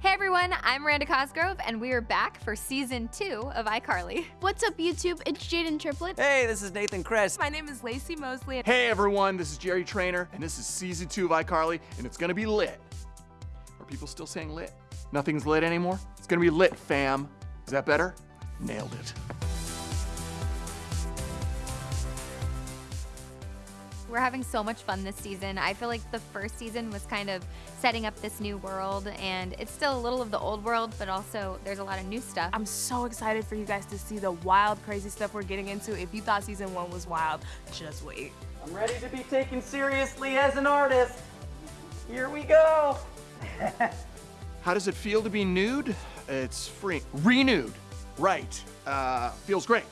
Hey everyone, I'm Miranda Cosgrove, and we are back for season two of iCarly. What's up, YouTube? It's Jaidyn Triplett. Hey, this is Nathan Kress. My name is Laci Mosley. Hey everyone, this is Jerry Trainer, and this is season two of iCarly, and it's gonna be lit. Are people still saying lit? Nothing's lit anymore? It's gonna be lit, fam. Is that better? Nailed it. We're having so much fun this season. I feel like the first season was kind of setting up this new world, and it's still a little of the old world, but also there's a lot of new stuff. I'm so excited for you guys to see the wild, crazy stuff we're getting into. If you thought season one was wild, just wait. I'm ready to be taken seriously as an artist. Here we go. How does it feel to be nude? It's free. Renewed. Right. Uh, feels great.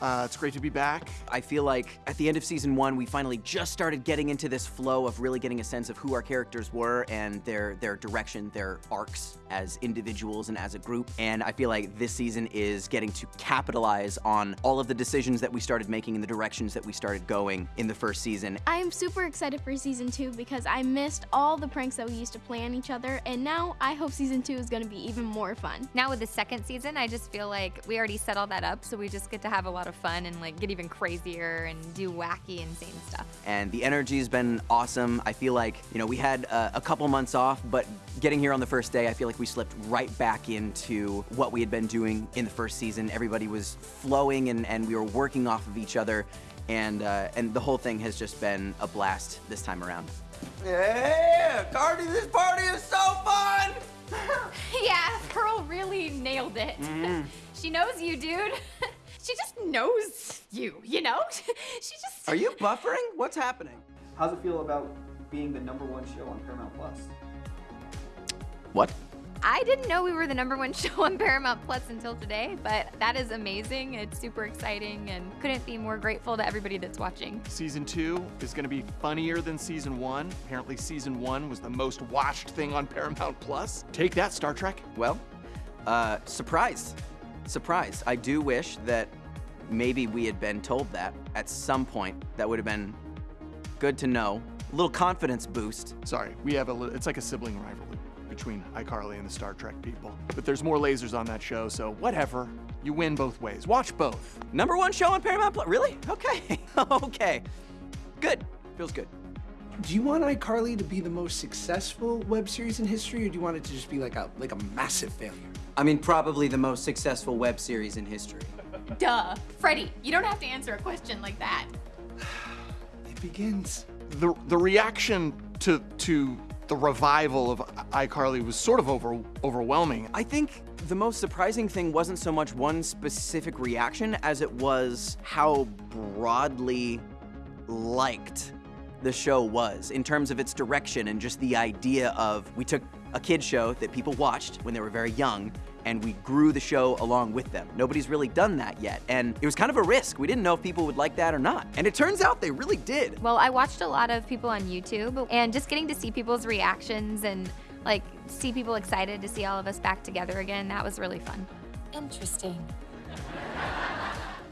Uh, it's great to be back. I feel like at the end of season one, we finally just started getting into this flow of really getting a sense of who our characters were and their their direction, their arcs as individuals and as a group. And I feel like this season is getting to capitalize on all of the decisions that we started making and the directions that we started going in the first season. I'm super excited for season two because I missed all the pranks that we used to play on each other, and now I hope season two is going to be even more fun. Now with the second season, I just feel like we already set all that up, so we just get to have a lot of fun and like get even crazier and do wacky, insane stuff. And the energy's been awesome. I feel like, you know, we had uh, a couple months off, but getting here on the first day, I feel like we slipped right back into what we had been doing in the first season. Everybody was flowing and, and we were working off of each other. And, uh, and the whole thing has just been a blast this time around. Yeah, Cardi, this party is so fun! yeah, Pearl really nailed it. she knows you, dude. She just knows you, you know? she just. Are you buffering? What's happening? How's it feel about being the number one show on Paramount Plus? What? I didn't know we were the number one show on Paramount Plus until today, but that is amazing. It's super exciting and couldn't be more grateful to everybody that's watching. Season two is gonna be funnier than season one. Apparently, season one was the most watched thing on Paramount Plus. Take that, Star Trek. Well, uh, surprise. Surprise. I do wish that maybe we had been told that at some point. That would have been good to know. A little confidence boost. Sorry, we have a. li- It's like a sibling rivalry between iCarly and the Star Trek people. But there's more lasers on that show, so whatever. You win both ways. Watch both. Number one show on Paramount Plus. Really? Okay. okay. Good. Feels good. Do you want iCarly to be the most successful web series in history, or do you want it to just be like a like a massive failure? I mean, probably the most successful web series in history. Duh. Freddie, you don't have to answer a question like that. It begins. The the reaction to to the revival of iCarly was sort of over overwhelming. I think the most surprising thing wasn't so much one specific reaction as it was how broadly liked the show was in terms of its direction and just the idea of we took a kid show that people watched when they were very young and we grew the show along with them. Nobody's really done that yet and it was kind of a risk. We didn't know if people would like that or not. And it turns out they really did. Well, I watched a lot of people on YouTube and just getting to see people's reactions and like see people excited to see all of us back together again, that was really fun. Interesting.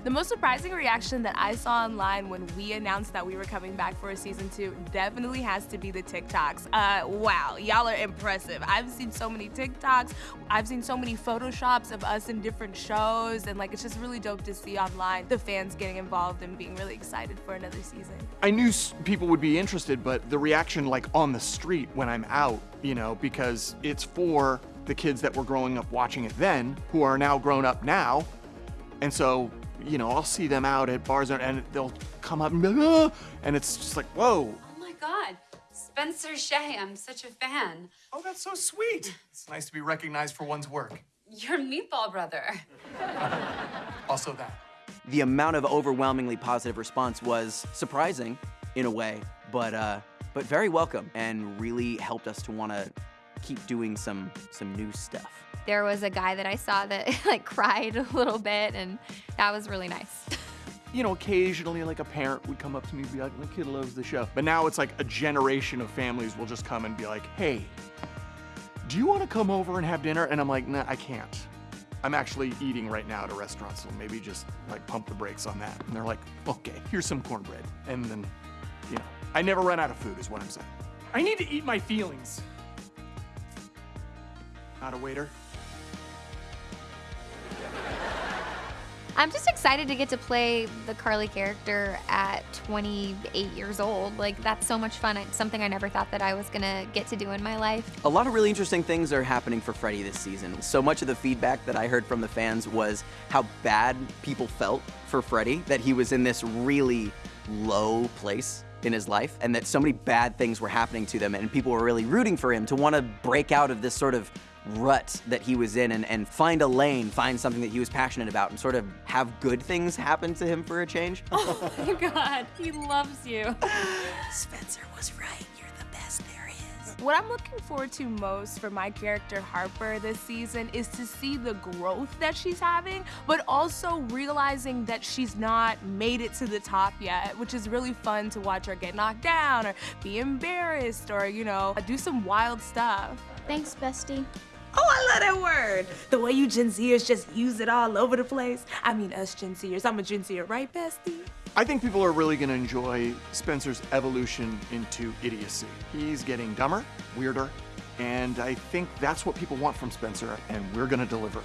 The most surprising reaction that I saw online when we announced that we were coming back for a season two definitely has to be the TikToks. Uh, wow, y'all are impressive. I've seen so many TikToks. I've seen so many Photoshops of us in different shows, and like it's just really dope to see online the fans getting involved and being really excited for another season. I knew people would be interested, but the reaction like on the street when I'm out, you know, because it's for the kids that were growing up watching it then, who are now grown up now. And so, you know, I'll see them out at bars and they'll come up and be like, "Ah," and it's just like, whoa. Oh my god. Spencer Shay, I'm such a fan. Oh, that's so sweet. It's nice to be recognized for one's work. You're Meatball Brother. Also that. The amount of overwhelmingly positive response was surprising in a way, but uh, but very welcome and really helped us to want to keep doing some some new stuff. There was a guy that I saw that like cried a little bit and that was really nice. you know, occasionally like a parent would come up to me and be like, my kid loves the show. But now it's like a generation of families will just come and be like, hey, do you want to come over and have dinner? And I'm like, nah, I can't. I'm actually eating right now at a restaurant, so maybe just like pump the brakes on that. And they're like, okay, here's some cornbread. And then, you know, I never run out of food is what I'm saying. I need to eat my feelings. Not a waiter. I'm just excited to get to play the Carly character at 28 years old. Like, that's so much fun. It's something I never thought that I was gonna get to do in my life. A lot of really interesting things are happening for Freddie this season. So much of the feedback that I heard from the fans was how bad people felt for Freddie, that he was in this really low place in his life, and that so many bad things were happening to them, and people were really rooting for him to want to break out of this sort of rut that he was in and, and find a lane, find something that he was passionate about, and sort of have good things happen to him for a change. Oh my god, he loves you. Spencer was right. You're the best there is. What I'm looking forward to most for my character Harper this season is to see the growth that she's having, but also realizing that she's not made it to the top yet, which is really fun to watch her get knocked down or be embarrassed or, you know, do some wild stuff. Thanks, bestie. Oh, I love that word. The way you Gen Zers just use it all over the place. I mean, us Gen Zers. I'm a Gen Zer, right, bestie? I think people are really going to enjoy Spencer's evolution into idiocy. He's getting dumber, weirder, and I think that's what people want from Spencer, and we're going to deliver.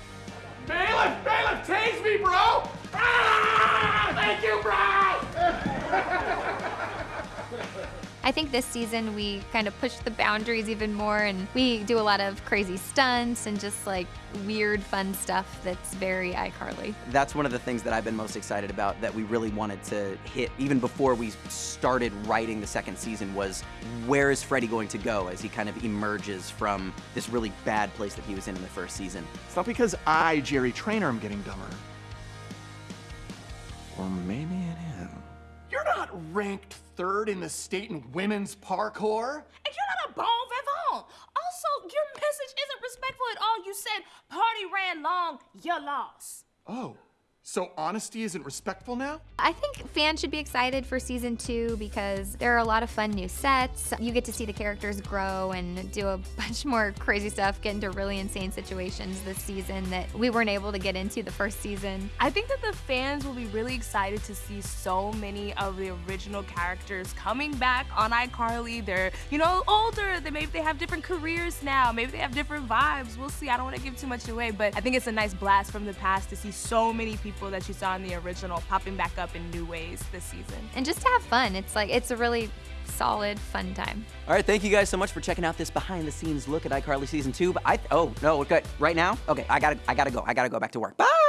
Bailiff, bailiff, tase me, bro! Ah! Thank you, bro! I think this season we kind of pushed the boundaries even more and we do a lot of crazy stunts and just like weird fun stuff that's very iCarly. That's one of the things that I've been most excited about that we really wanted to hit even before we started writing the second season was where is Freddie going to go as he kind of emerges from this really bad place that he was in in the first season. It's not because I, Jerry Trainer, am getting dumber. Or ranked third in the state in women's parkour. And you're not a bon vivant. Also, your message isn't respectful at all. You said party ran long, you lost. Oh, so honesty isn't respectful now? I think fans should be excited for season two because there are a lot of fun new sets. You get to see the characters grow and do a bunch more crazy stuff, get into really insane situations this season that we weren't able to get into the first season. I think that the fans will be really excited to see so many of the original characters coming back on iCarly. They're, you know, older. They maybe they have different careers now. Maybe they have different vibes. We'll see. I don't want to give too much away, but I think it's a nice blast from the past to see so many people that you saw in the original popping back up in new ways this season. And just to have fun. It's like it's a really solid, fun time. All right, thank you guys so much for checking out this behind-the-scenes look at iCarly season two. But I oh no, okay, right now, okay, I gotta I gotta go. I gotta go back to work. Bye.